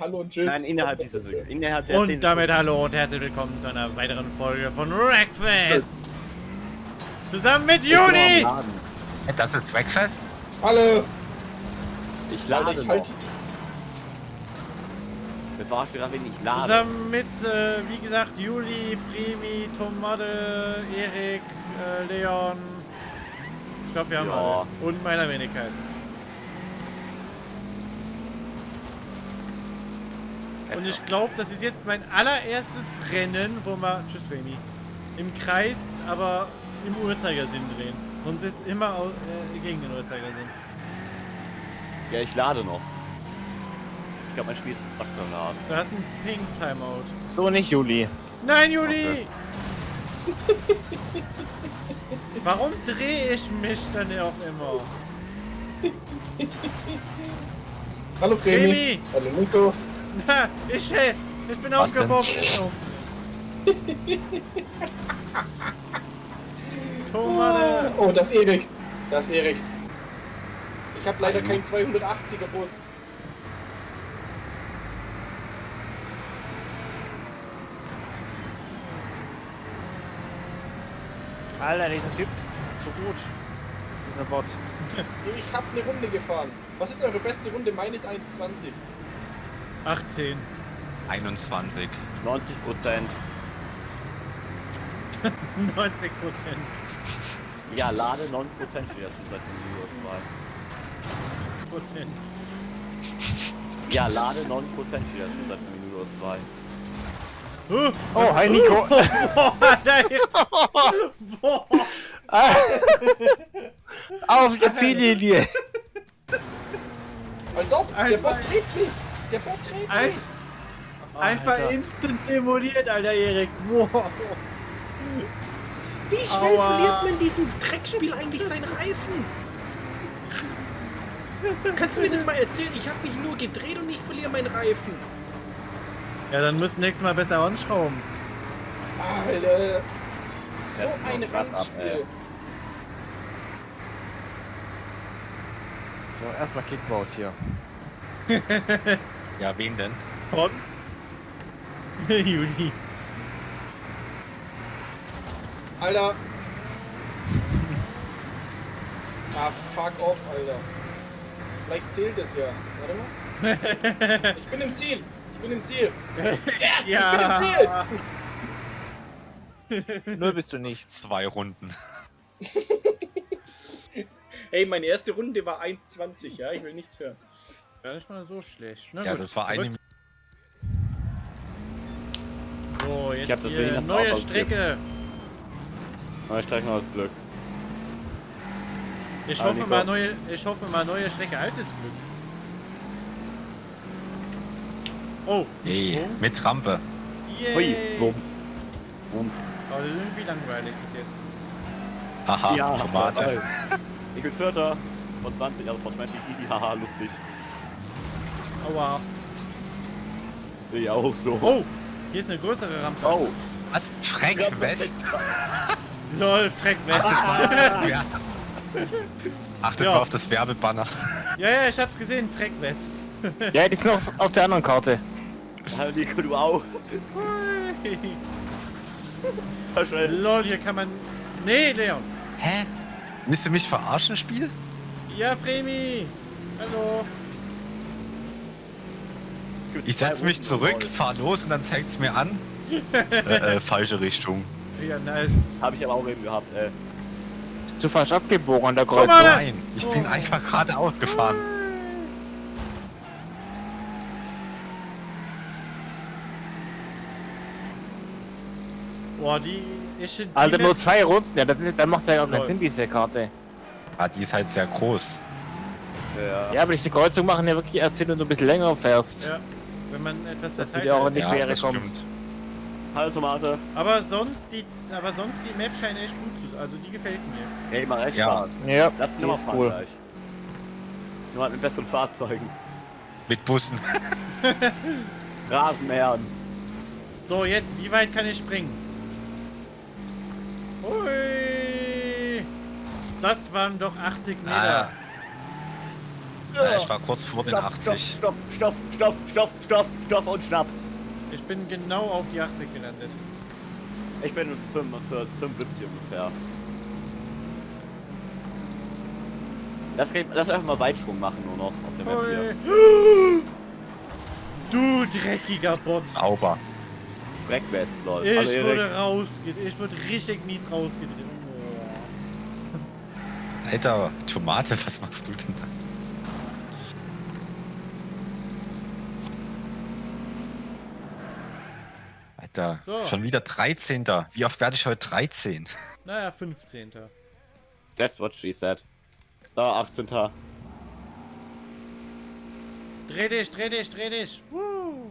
Hallo und tschüss. Nein, innerhalb dieser innerhalb der Und 10 damit hallo und herzlich willkommen zu einer weiteren Folge von Wreckfest. Zusammen mit Juni. Das ist Breakfast? Hallo. Ich lade ich halt, Bevor Giraffe ich lade. Zusammen mit, äh, wie gesagt, Juli, Fremi, Tomade, Erik, äh, Leon. Ich glaube, wir haben Ja. alle. Und meiner Wenigkeit. Und ich glaube, das ist jetzt mein allererstes Rennen, wo wir, tschüss Remy, im Kreis, aber im Uhrzeigersinn drehen. Sonst ist immer au- äh, gegen den Uhrzeigersinn. Ja, ich lade noch. Ich glaube, mein Spiel ist Dr. laden. Du hast einen Ping-Timeout. So nicht, Juli. Nein, Juli! Warum drehe ich mich dann auch immer? hallo. Fremi! Hallo Nico. Na, ich, äh, ich bin Was aufgebombt. Oh. Tomate! Oh, das ist Erik. Das ist Erik. Ich habe leider keinen 280er Bus. Alter, dieser Typ. So gut. Dieser Bot. Ich habe eine Runde gefahren. Was ist eure beste Runde? Meine ist 1,20. 18. 21. 90 Prozent. 90 Prozent. Ja, lade 9 Prozent steht das schon seit dem Video 2. Prozent. Ja, lade 9 Prozent steht das schon seit Video 2. Huh. Oh, hi Nico. Boah, nein. Boah. Auf der Ziellinie. Als ob. Der Bot mich. Der Bot dreht Ein, mich. einfach Alter. instant demoliert, Alter Erik. Wow. Wie schnell Aua. verliert man in diesem Dreckspiel eigentlich seinen Reifen? Kannst du mir das mal erzählen? Ich habe mich nur gedreht und ich verliere meinen Reifen. Ja, dann müssen nächstes Mal besser anschrauben. Alter. So ein. Randspiel. So, erstmal Kickbout hier. Ja, wen denn? Von? Juli. Alter. Ah, fuck off, Alter. Vielleicht zählt es ja. Warte mal. Ich bin im Ziel. Ich bin im Ziel. Ja. Nur bist du nicht. Zwei Runden. Hey, meine erste Runde war 1,20, ja? Ich will nichts hören. Gar nicht mal so schlecht. Na Ja, gut, das war zurück. eine. So, Ich jetzt hab das hier Berliner neue Strecke. Ich streich noch das Glück. Ich Ah, hoffe Nico. mal neue, ich hoffe mal neue Strecke. Altes Glück. Oh, Hey, mit Rampe. Yay. Hui, Wumms. Wumms. Aber irgendwie langweilig bis jetzt. Haha, Tomate. jawohl. Ich bin Vierter. Von 20, also von 20. Hihi, haha, lustig. Aua. Sehe ich auch so. Oh, hier ist eine größere Rampe. Oh. Was? Freck West? Lol, Freck West. Ja. Achtet Ja. mal auf das Werbebanner. ja, ja, ich hab's gesehen, Freck West. Ja, die ist noch auf der anderen Karte. Hallo Nico, du auch. Lol, hier kann man... Nee, Leon. Hä? Willst du mich verarschen, Spiel? Ja, Fremi. Hallo. Es Ich zwei setz mich zurück, fahr los und dann zeigt's mir an. äh, äh, falsche Richtung. Ja, nice. Hab ich aber auch eben gehabt, ey. Bist du falsch abgebogen an der Komm mal, Kreuzung? Nein, ich bin Oh. einfach geradeaus gefahren. Boah, die... Ich, die Alter, nur zwei Runden. Ja, das ist, dann macht ja auch keinen. Sinn, diese Karte. Ah, die ist halt sehr groß. Ja. Ja, aber diese Kreuzung machen ja wirklich erst Sinn, wenn du ein bisschen länger fährst. Ja, wenn man etwas verteilt auch ist. nicht Ja, das stimmt. Hallo Tomate. Aber sonst die, aber sonst die Map scheint echt gut zu, also die gefällt mir. Hey, mach echt Ja. Spaß. Ja, Lass uns die nochmal ist fahren cool. gleich. Nur halt mit besseren Fahrzeugen. Mit Bussen. Rasenmähern. So, jetzt, wie weit kann ich springen? Hui! Das waren doch 80 Meter. Ah, Ja, ich war kurz vor den Stopp, 80. Stopp, stopp, stopp, stopp, stopp, stopp und Schnaps. Ich bin genau auf die 80 gelandet. Ich bin 45, 75 ungefähr. Lass, lass einfach mal Weitschwung machen nur noch auf der Map hier. Du dreckiger Bot. Sauber. Dreckwest, lol. Ich Hallo, wurde rausgedreht. Ich wurde richtig mies rausgedreht. Alter, Tomate, was machst du denn da? Alter, So. schon wieder 13. Wie oft werde ich heute 13? Naja, 15. That's what she said. Da, 18. Dreh dich, dreh dich, dreh dich. Woo.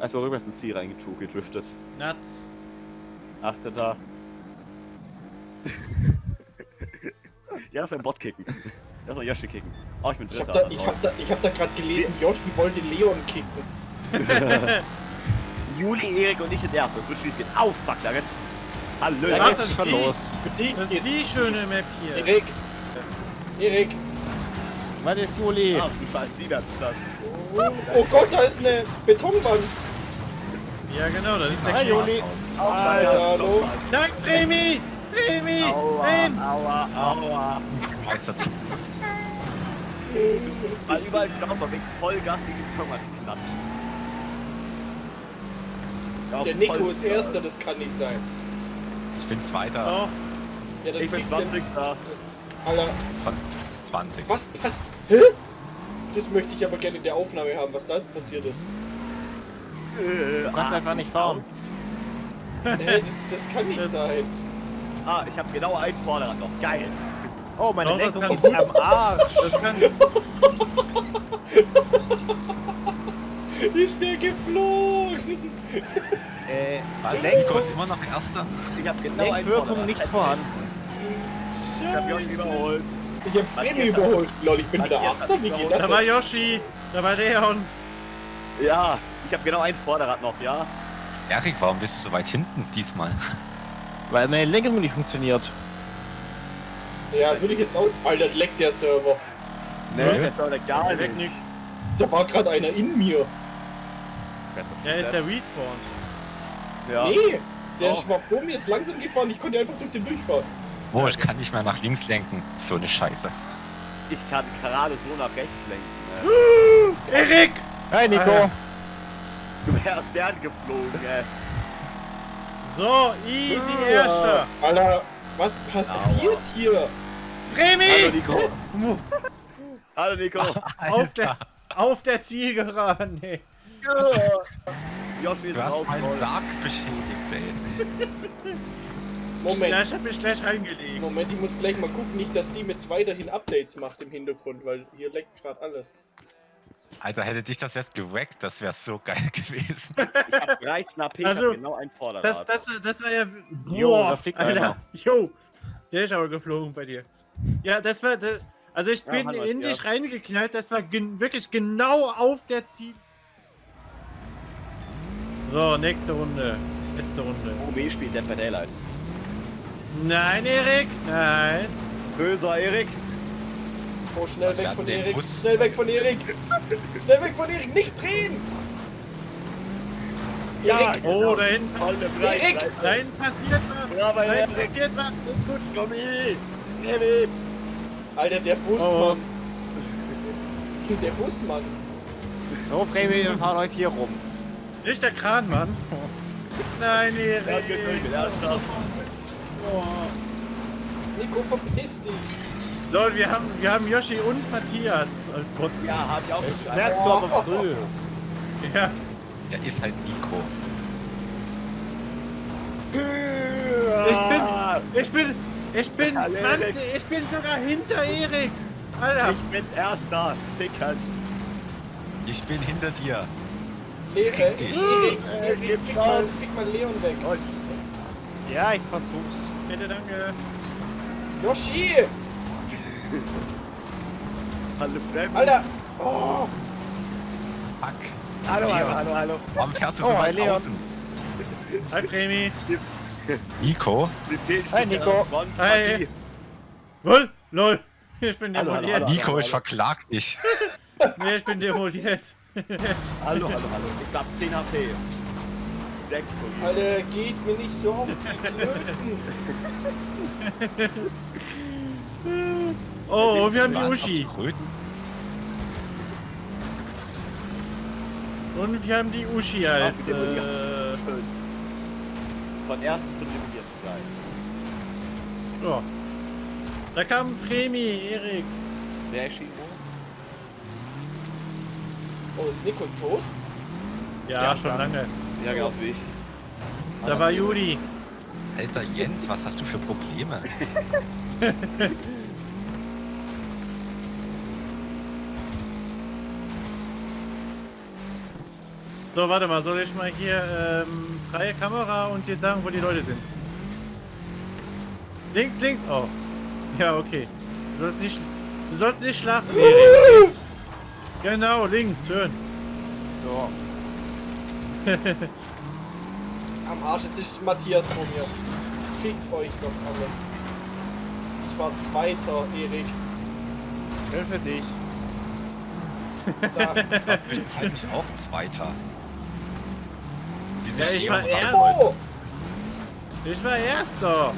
Erstmal rückwärts ins Ziel reingedriftet. Nuts. 18. ja, das war ein Bot kicken. Lass mal Yoshi kicken. Oh, ich bin Ich hab Dritter. da, ich hab da, ich hab da gerade gelesen, Yoshi wollte Leon kicken. Juli, Erik und ich sind Erster. Das wird schief gehen. Auf, fuck, da jetzt. Hallo, das ist schon die, los. Das ist geht's. die schöne Map hier. Erik. Erik. Was ist Juli? Ach du Scheiß, wie wär's das? Oh, oh Gott, da ist eine Betonwand. Ja, genau, das ist der Hi. Juli. Alter, hallo. Dank, Fremi! Fremi! Aua, Nein! aua, aua. Meistert. Weil überall Staub wegen Vollgas gegen den Turm geknatscht. Ja, Der Nico ist Erster, das kann nicht sein. Ich bin Zweiter Doch, Ja, Ich bin kriegt der- 20. Alter, von 20. was pass... Hä? Das möchte ich aber gerne in der Aufnahme haben, was da jetzt passiert ist. Äh, Du kannst einfach nicht fahren. Hä, das, das kann nicht Das- sein. Ah, ich habe genau einen Vorderrad noch. Geil. Oh, meine Lenkung kann ist am Arsch. das kann. Ist der geflogen? Äh, Nico Lenkung, ist immer noch Erster. Ich habe genau Lenkwirkung nicht vorhanden. Ich habe Yoshi überholt. Ich hab Fremi überholt. Lol, ich bin wieder Achter, wie geht Da das? war Yoshi, da war Leon. Ja, ich habe genau ein Vorderrad noch, ja? Erik, warum bist du so weit hinten diesmal? Weil meine Lenkung nicht funktioniert. Ja, würde ich jetzt auch... Alter, leckt der Server. Ne, Nö. ist jetzt aber gar Weg nix. Da war gerade einer in mir. Ja, ist der Respawn. Ja. Nee, der Oh. war vor mir, ist langsam gefahren, ich konnte einfach durch den durchfahren. Oh, ich kann nicht mehr nach links lenken. So eine Scheiße. Ich kann gerade so nach rechts lenken. Ne? Erik! Hi, Nico. Alter. Du wärst gern geflogen, ey. So, easy Erster. Alter, was passiert hier? Hallo Fremi! Nico. Hallo Nico. Auf der, auf der Zielgeraden, ey. Yoshi ist Du hast meinen Sarg beschädigt, ey. Moment, ich hab mich gleich reingelegt. Moment, ich muss gleich mal gucken, nicht, dass die mit weiterhin Updates macht im Hintergrund, weil hier leckt gerade alles. Alter, hätte dich das jetzt geweckt, das wäre so geil gewesen. Ich hab 13 AP, Also, hab genau ein Vorderrad. Das, das, war- das war ja. Jo, Boah, da fliegt Alter. einer. Jo, der ist aber geflogen bei dir. Ja, das war. Das, also, ich Ja, bin in ja. dich reingeknallt, das war gen wirklich genau auf der Ziel. So, nächste Runde. Letzte Runde. OB spielt Dead by Daylight. Nein, Erik, nein. Böser Erik. Oh, schnell Was weg von Erik, schnell weg von Erik. schnell weg von Erik, nicht drehen! Ja, Erik, Oh, da hinten, Erik! Da hinten passiert was. Bravo, Da hinten passiert was. Ist gut. Tommy. Erik. Alter, der Busmann. Oh. Der Busmann. So, Fremi, wir fahren heute hier rum. Nicht der Kran, Mann. Nein, Er Erik. er da. Oh. Nico, verpiss dich. Leute, wir haben, wir haben Yoshi und Matthias als Bots. Ja, hab ich auch schon Merkst du aber früh. Ja. Er ist halt Nico. Ich bin, ich bin Hallo, 20, ich bin sogar hinter Erik. Alter. Ich bin Erster. Stickern. Ich bin hinter dir. Le Krieg dich. Äh, fick mal, fick mal Leon weg. Ja, ich versuch's. Bitte, danke. Yoshi! Hallo Fremd. Alter! Oh! Fuck. Hallo, hallo, hallo, hallo. Warum fährst du Oh, so hi, weit Leon. außen? Hi, Fremi. Nico? Mir fehlt Hi, Nico. Hi. Matti. Lol, lol. Ich bin Hallo, hallo, demoliert. hallo. Nico, ich verklag dich. Nee, ich bin demoliert. Hallo, hallo, hallo. Ich hab 10 HP. 6 Alter, geht mir nicht so auf die Klöten. Oh, und wir haben die Uschi. Und wir haben die Uschi als. Äh, Schön. Von ersten zum demolierten gleich. ja. Da kam Fremi, Erik. Der ist Shimo. Oh, ist Nico tot? Ja, Ja, schon lange. Ja, genauso wie ich. Da war Juli. Alter Jens, was hast du für Probleme? So, warte mal, soll ich mal hier ähm, freie Kamera und dir sagen, wo die Leute sind? Links, links, oh. Ja, okay. Du sollst nicht, du sollst nicht schlafen, Erik. Genau, links, schön. So. Am Arsch, jetzt ist Matthias vor mir. Fickt euch doch alle. Ich war Zweiter, Erik. Schön für dich. Da. Zwischenzeitlich auch Zweiter. Wie sich Ja, ich war auch er- Oh! Ich war Erster.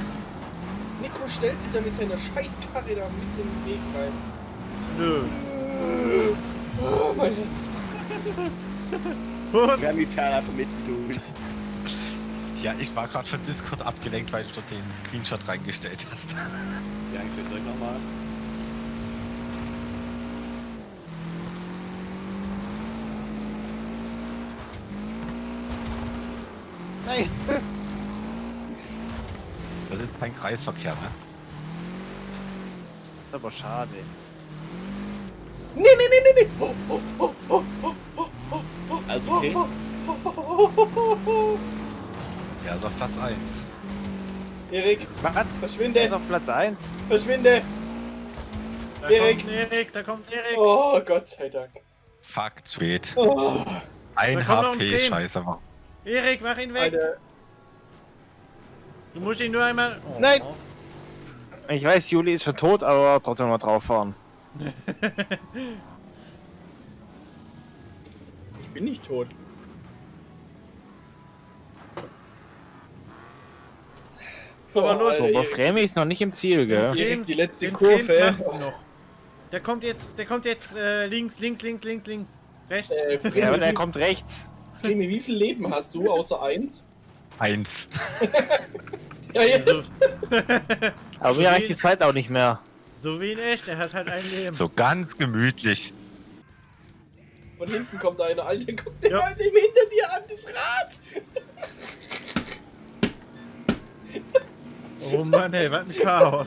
Nico stellt sich da mit seiner Scheißkarre da mit in den Weg rein. Nö. Oh, mein Herz. Haben die Perle einfach mitten durch. Ja, ich war gerade von Discord abgelenkt, weil du dort den Screenshot reingestellt hast. Ja, ich will direkt nochmal. Nein. Das ist kein Kreisverkehr, ne? ist aber schade. Nee, nee, nee, nee, nee. Alles okay? Er ist auf Platz 1. Erik, Was? Verschwinde, ist auf Platz 1. verschwinde. Da Erik. kommt Erik, da kommt Erik. Oh, Gott sei Dank. Fuck, Tweet. Oh, Ein HP, scheiße. Erik, mach ihn weg. Alter. Du musst ihn nur einmal. Oh. Nein. Ich weiß, Juli ist schon tot, aber trotzdem mal drauf fahren. Ich bin nicht tot. Aber los. So, aber. Fremi ist noch nicht im Ziel, gell? Erik, die letzte den Kurve. Frems noch. Der kommt jetzt, der kommt jetzt äh, links, links, links, links, links. Rechts. Äh, Ja, aber der Fremi, kommt rechts. Fremi, wie viel Leben hast du außer eins? Eins. Ja, jetzt. Also, Aber mir reicht die Zeit auch nicht mehr. So wie in echt, er hat halt ein Leben. So ganz gemütlich. Von hinten kommt einer, Alter, guck dir Ja. mal dem hinter dir an, das Rad. Oh Mann, ey, was ein Chaos.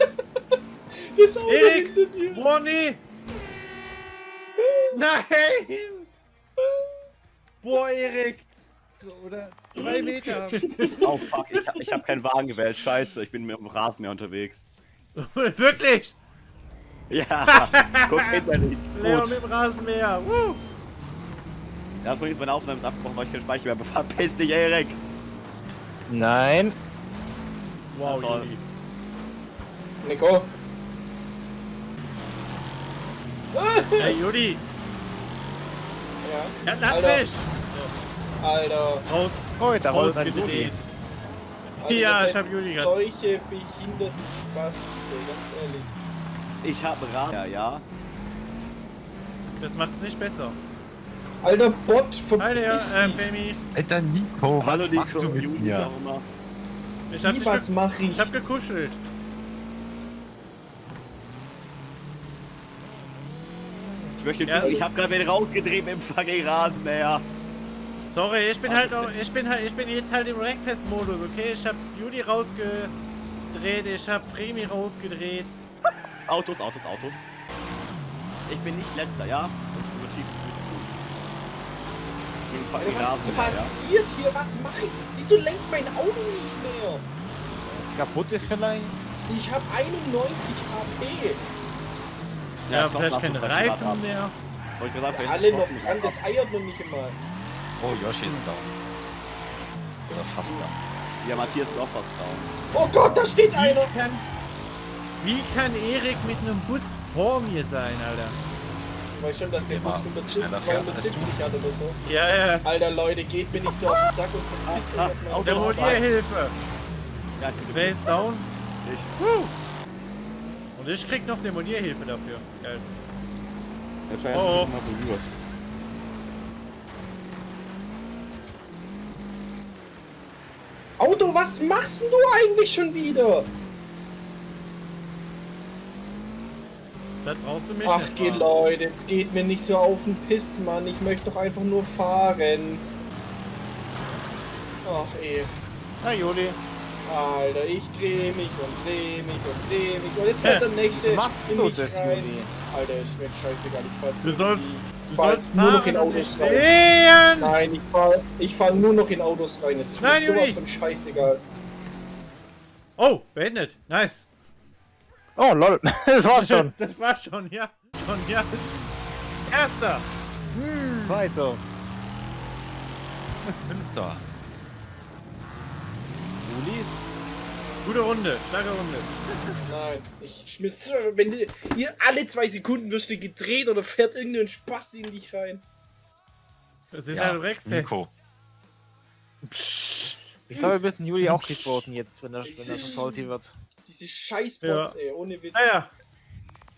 Das Auto Erik! hinter dir. Boah, nee! Nein! Boah, Erik! Oder zwei Meter. Oh fuck, ich, hab- ich habe keinen Wagen gewählt. Scheiße, ich bin mit dem Rasenmäher unterwegs. Wirklich! Ja, guck hinter dich. Leon Gut. mit dem Rasenmäher. Woo! Ja, übrigens, meine Aufnahme ist abgebrochen, weil ich keinen Speicher mehr habe. Verpiss dich, Erik! Nein. Wow, Toll. Juli. Nico. Hey, Juli! Ja. Ja, lass Alter. mich! Alter. Raus, Oh, da Juli. rausgedreht. Alter, Ja, ich hab Juli grad. Solche behinderten Spasten, ganz ehrlich. Ich habe Rasen. Ja, ja. Das macht's nicht besser. Alter Bot, Hi there, verpiss äh, dich. Femi. Alter Nico, was Hallo, machst du mit Juli, mir? Ich hab, Wie, was mach ich? ich hab gekuschelt. Ich möchte Ja. ich habe gerade wieder rausgedreht mit dem fucking Rasenmäher. Sorry, ich bin halt auch, ich bin halt, ich bin jetzt halt im Wreckfest-Modus, okay? Ich hab Juli rausgedreht, ich hab Fremi rausgedreht. Autos, Autos, Autos. Ich bin nicht letzter, ja? Fucking Alter, was ja? passiert hier? Was mache ich? Wieso lenkt mein Auto nicht mehr? Kaputt ist vielleicht? Ich habe 91 HP. Ja, ich glaub, vielleicht keine Reifen haben. mehr. Soll ich gesagt, Ja, alle noch dran, das eiert noch nicht immer. Oh, Yoshi ist down. Oder fast down. Ja, Matthias ist auch fast down. Oh Gott, da steht einer. Wie kann Erik mit einem Bus vor mir sein, Alter? Ich weiß schon, dass der Bus Ja, 170, schneller fährt als 270 hat oder so. Ja, ja. Alter Leute, geht mir nicht so auf den Sack und verpisst euch erstmal. Auto. Demolierhilfe. Ja, bitte. Wer ist down? Ich. Huh. Und ich krieg noch Demolierhilfe dafür. Geil. Der Scheiß Oh. ist mal berührt. Auto, was machst denn du eigentlich schon wieder? Das brauchst du mich Ach, nicht geh. Leute, jetzt geht mir nicht so auf den Piss, Mann. Ich möchte doch einfach nur fahren. Ach, ey. Na, Juli. Alter, ich dreh mich und dreh mich und dreh mich. Und jetzt fährt der nächste machst in mich das, rein. Alter, ist mir scheißegal. Ich fahr jetzt Du sollst, du sollst nur noch in Autos rein. stehen. Nein, ich fahr, ich fahr nur noch in Autos rein. Jetzt ist mir Nein, sowas Juli. von scheißegal. Oh, beendet. Nice. Oh, lol. Das war's schon. Das war schon, ja. Schon, ja. Erster. Zweiter. Fünfter. Juli? Gute Runde. Starke Runde. Nein, ich schmiss. Wenn du, hier alle zwei Sekunden wirst du gedreht oder fährt irgendein Spaß in dich rein. Das ist Ja, halt Rexfest. Nico. Ich glaube, wir müssen Juli auch kickboten jetzt, wenn er, wenn er so salty wird. Diese Scheißbots, Ja. ey, ohne Witz. Naja.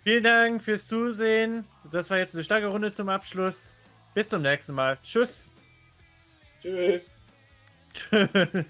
Vielen Dank fürs Zusehen. Das war jetzt eine starke Runde zum Abschluss. Bis zum nächsten Mal. Tschüss. Tschüss. Tschüss.